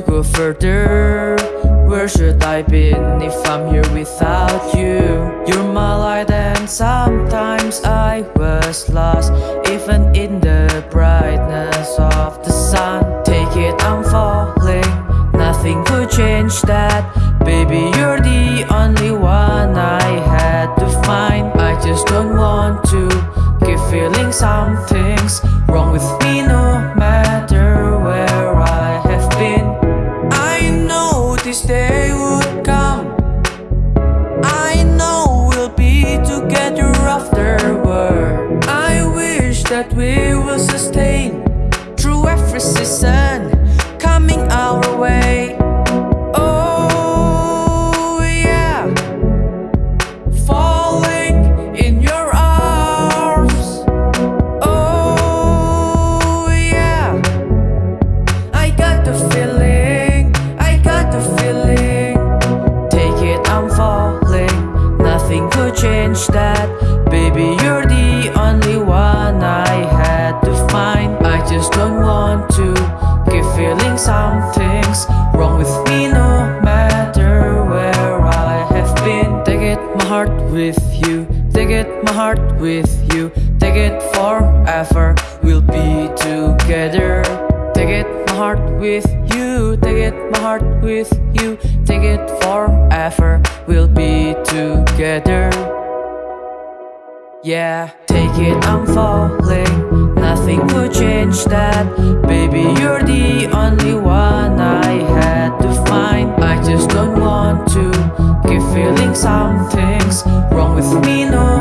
go further. Where should I be if I'm here without you? You're my light and sometimes I was lost. Even in the brightness of the sun. Take it, I'm falling. Nothing could change that. Baby, you're the only one I had to find. I just don't want to Keep feeling something's wrong with me, no. That we will sustain I just don't want to keep feeling something's wrong with me no matter where I have been. Take it my heart with you. Take it my heart with you. Take it forever. We'll be together. Take it my heart with you. Take it my heart with you. Take it forever. We'll be together. Yeah, take it I'm falling with me, no.